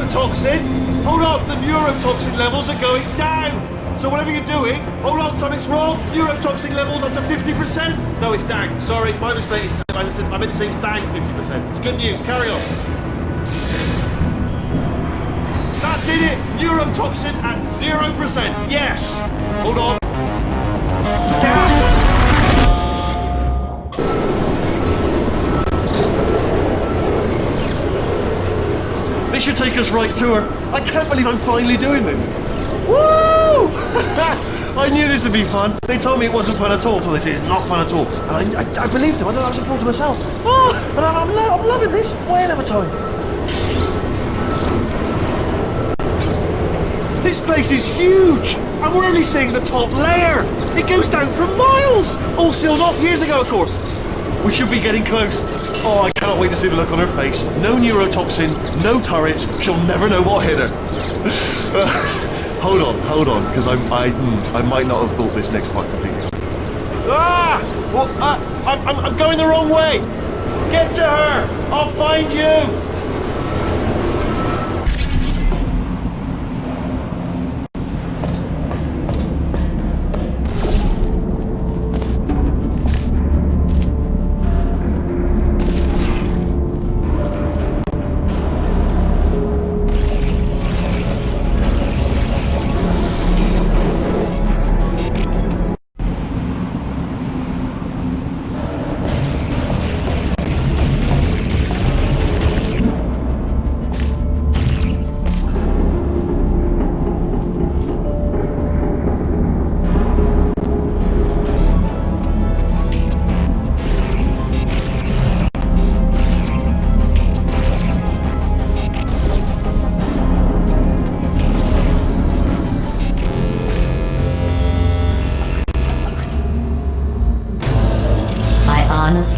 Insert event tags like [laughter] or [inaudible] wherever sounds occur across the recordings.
neurotoxin! Hold on, the neurotoxin levels are going down! So whatever you're doing, hold on, something's wrong! Neurotoxin levels up to 50%! No, it's down. Sorry, my mistake. It's, I, I meant to say it's down 50%. It's good news, carry on. That did it! Neurotoxin at 0%! Yes! Hold on. This should take us right to her. I can't believe I'm finally doing this. Woo! [laughs] I knew this would be fun. They told me it wasn't fun at all, so they said it's not fun at all. And I, I, I believed them. I know, I was a fool to myself. Oh, and I'm, I'm, lo- I'm loving this. Of a time. This place is huge, and we're only seeing the top layer. It goes down for miles. All sealed off years ago, of course. We should be getting close. Oh, I can't wait to see the look on her face. No neurotoxin, no turrets. She'll never know what hit her. [laughs] hold on, hold on, because I, I, hmm, I might not have thought this next part completely. Ah! Well, uh, I'm, I'm, I'm going the wrong way. Get to her. I'll find you.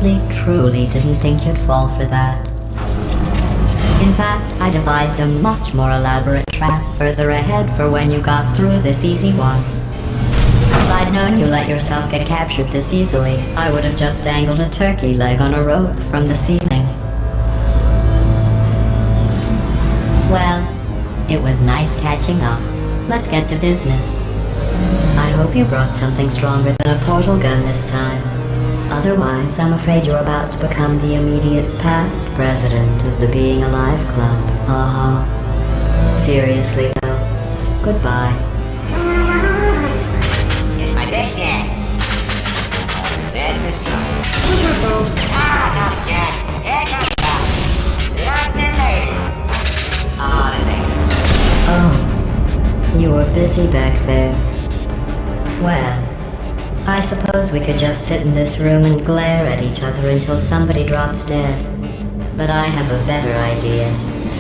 Honestly, truly didn't think you'd fall for that. In fact, I devised a much more elaborate trap further ahead for when you got through this easy one. If I'd known you let yourself get captured this easily, I would have just dangled a turkey leg on a rope from the ceiling. Well, it was nice catching up. Let's get to business. I hope you brought something stronger than a portal gun this time. Otherwise, I'm afraid you're about to become the immediate past president of the Being Alive Club. Uh-huh. Seriously, though. Goodbye. It's my big chance. This is trouble. ah, not again. Here comes the lady. Oh, this ain't. Oh. You were busy back there. Well, I suppose we could just sit in this room and glare at each other until somebody drops dead. But I have a better idea.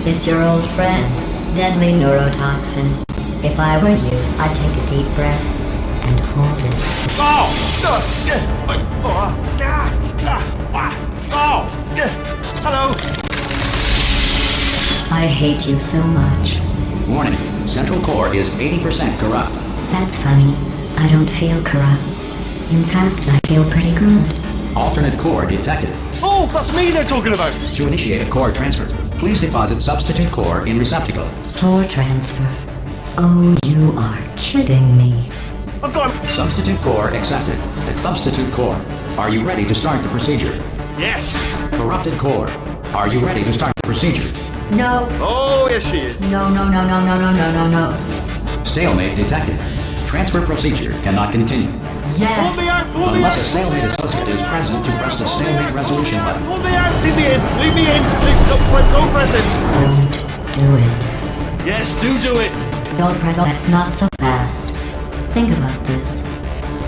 It's your old friend, deadly neurotoxin. If I were you, I'd take a deep breath and hold it. Oh! Yeah, Hello! I hate you so much. Warning. Central core is 80% corrupt. That's funny. I don't feel corrupt. In fact, I feel pretty good. Alternate core detected. Oh, that's me they're talking about! To initiate a core transfer, please deposit substitute core in receptacle. Core transfer. Oh, you are kidding me. I've got Substitute core accepted. Substitute core. Are you ready to start the procedure? Yes! Corrupted core. Are you ready to start the procedure? No, Oh, yes she is. no, no, no, no, no, no, no, no, no. Stalemate detected. Transfer procedure cannot continue. Pull me Yes. out! Pull me Unless a stalemate associate is present to press the stalemate resolution button. Pull me out! Leave me in! Leave me in! Leave, don't, press- don't press it! Don't do it. Yes, do do it! Don't press that. Not so fast. Think about this.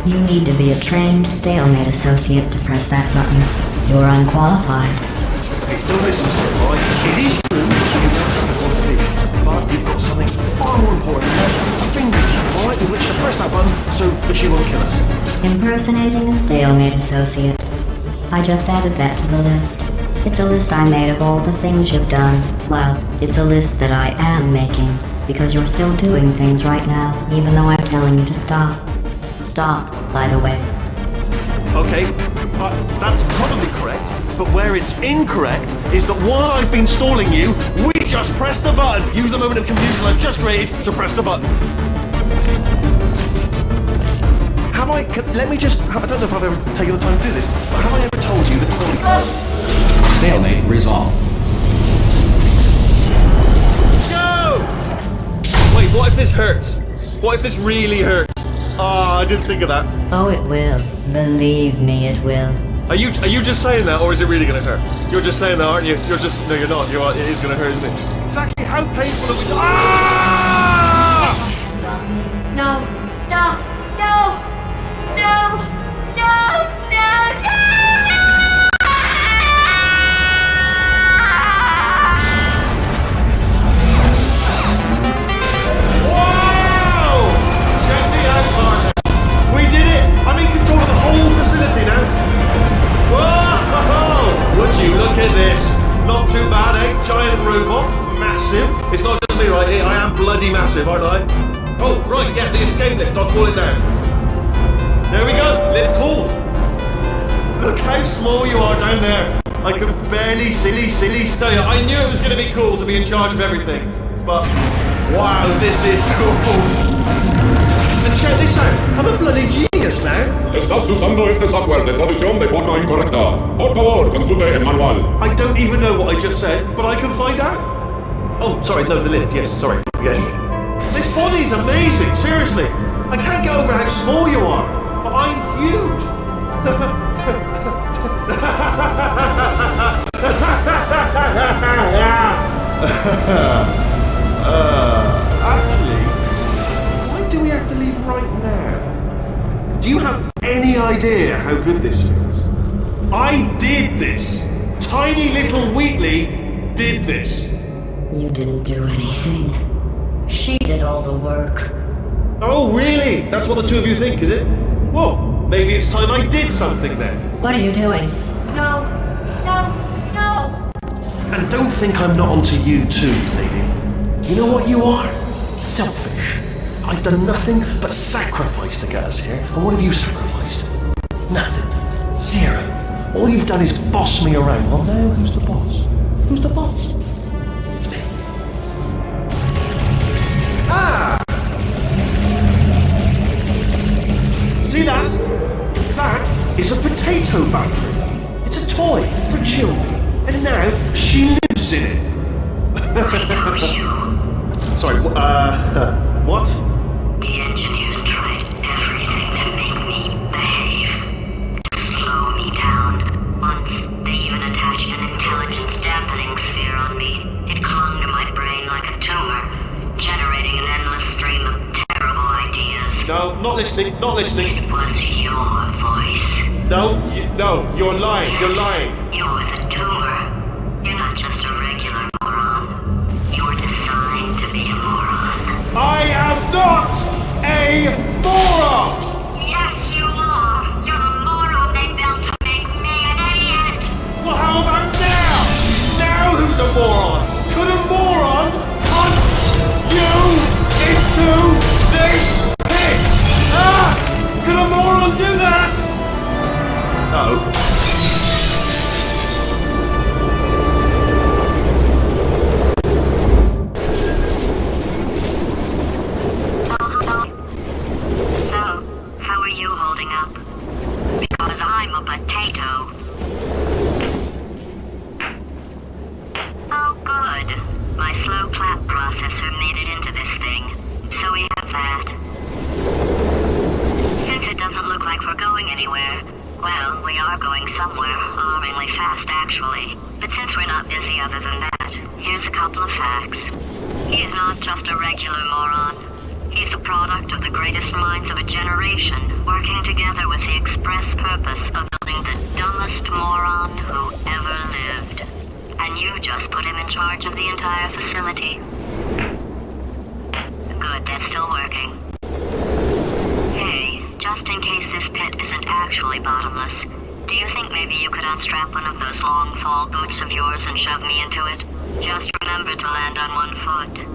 You need to be a trained stalemate associate to press that button. You're unqualified. Hey, don't listen to her, alright? It is true that she is not the qualification, but you've got something far more important. A finger press that button so that she won't kill us. Impersonating a stalemate associate. I just added that to the list. It's a list I made of all the things you've done. Well, it's a list that I am making, because you're still doing things right now, even though I'm telling you to stop. Stop, by the way. Okay, uh, that's probably correct, but where it's incorrect is that while I've been stalling you, we just pressed the button. Use the moment of confusion I've just created to press the button. Have I? Can, let me just. I don't know if I've ever taken the time to do this, but have I ever told you that? Stalemate resolved. No! Wait, what if this hurts? What if this really hurts? Oh, I didn't think of that. Oh, it will. Believe me, it will. Are you are you just saying that, or is it really going to hurt? You're just saying that, aren't you? You're just no, you're not. You're it is going to hurt, isn't it? Exactly. How painful are we? To- ah! No! Are down there. I could barely silly, silly stay. I knew it was going to be cool to be in charge of everything. But, wow, this is [laughs] cool. And check this out. I'm a bloody genius now. Estás usando este software de traducción de forma incorrecta. Por favor, consulte el manual. I don't even know what I just said, but I can find out. Oh, sorry, no, the lift. Yes, sorry. Forget. This body's amazing, seriously. I can't get over how small you are, but I'm huge. [laughs] uh, [laughs] actually, why do we have to leave right now? Do you have any idea how good this feels? I did this. Tiny little Wheatley did this. You didn't do anything. She did all the work. Oh, really? That's what the two of you think, is it? Well, maybe it's time I did something then. What are you doing? And don't think I'm not onto you too, lady. You know what you are? Selfish. I've done nothing but sacrifice to get us here. And what have you sacrificed? Nothing. Zero. All you've done is boss me around. Well, now who's the boss? Who's the boss? It's me. Ah! See that? That is a potato battery. It's a toy for children. And now she lives in it. [laughs] Sorry, uh, [laughs] what? The engineers tried everything to make me behave, to slow me down. Once, they even attached an intelligence dampening sphere on me. It clung to my brain like a tumor, generating an endless stream of terrible ideas. No, not listening, not listening. It was your voice. No, you, no, you're lying, you're lying. He's not just a regular moron. He's the product of the greatest minds of a generation, working together with the express purpose of building the dumbest moron who ever lived. And you just put him in charge of the entire facility. Good, that's still working. Hey, just in case this pit isn't actually bottomless, do you think maybe you could unstrap one of those long fall boots of yours and shove me into it? Just remember to land on one foot.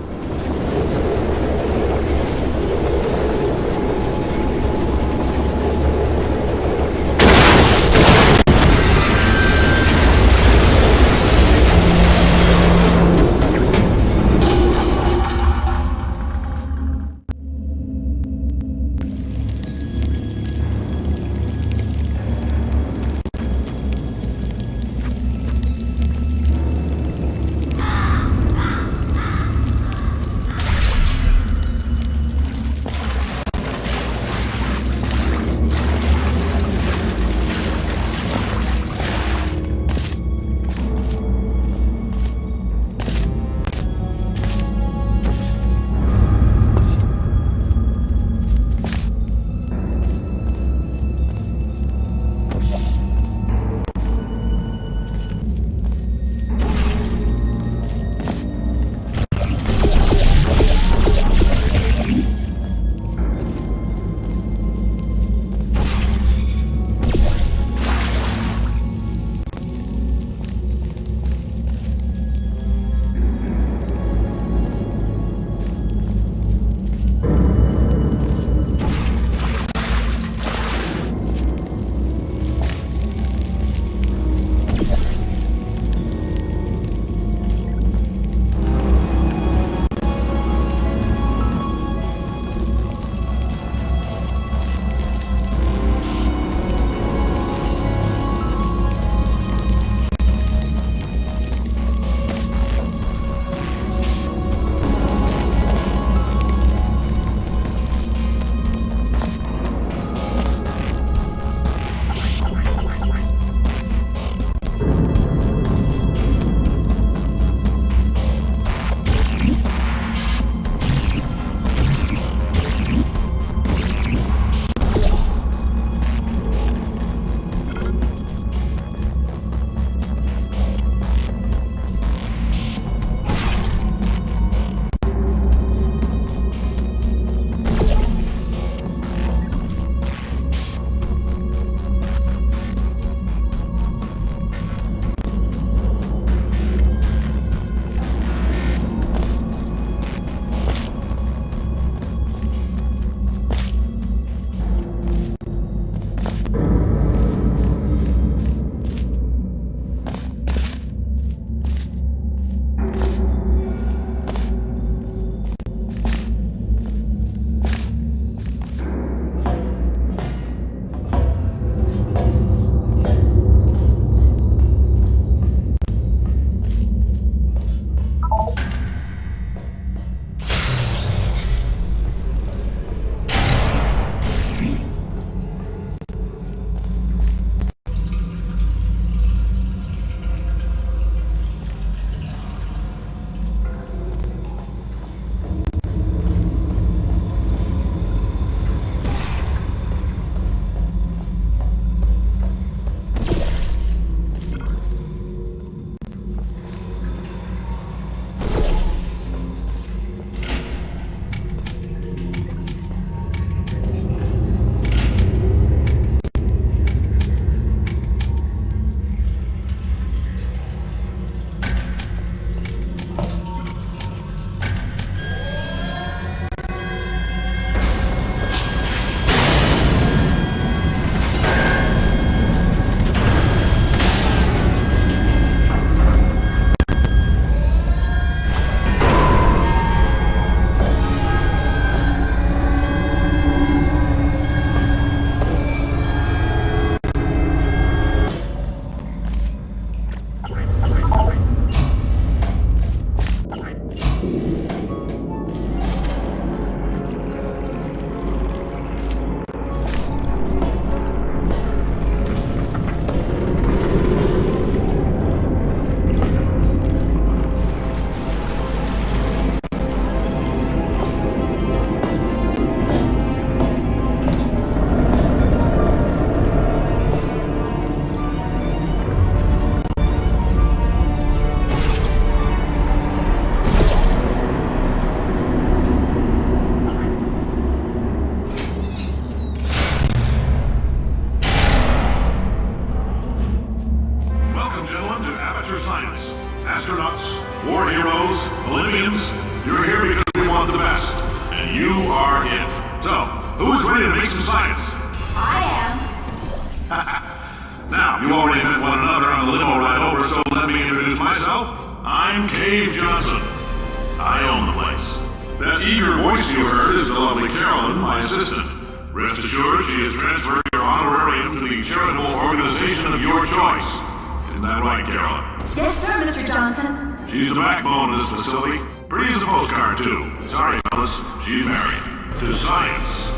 Another on the limo ride over, so let me introduce myself. I'm Cave Johnson. I own the place. That eager voice you heard is the lovely Caroline, my assistant. Rest assured, she has transferred your honorarium to the charitable organization of your choice. Isn't that right, Caroline? Yes, sir, Mr. Johnson. She's the backbone of this facility. Pretty as a postcard, too. Sorry, fellas, she's married. To science.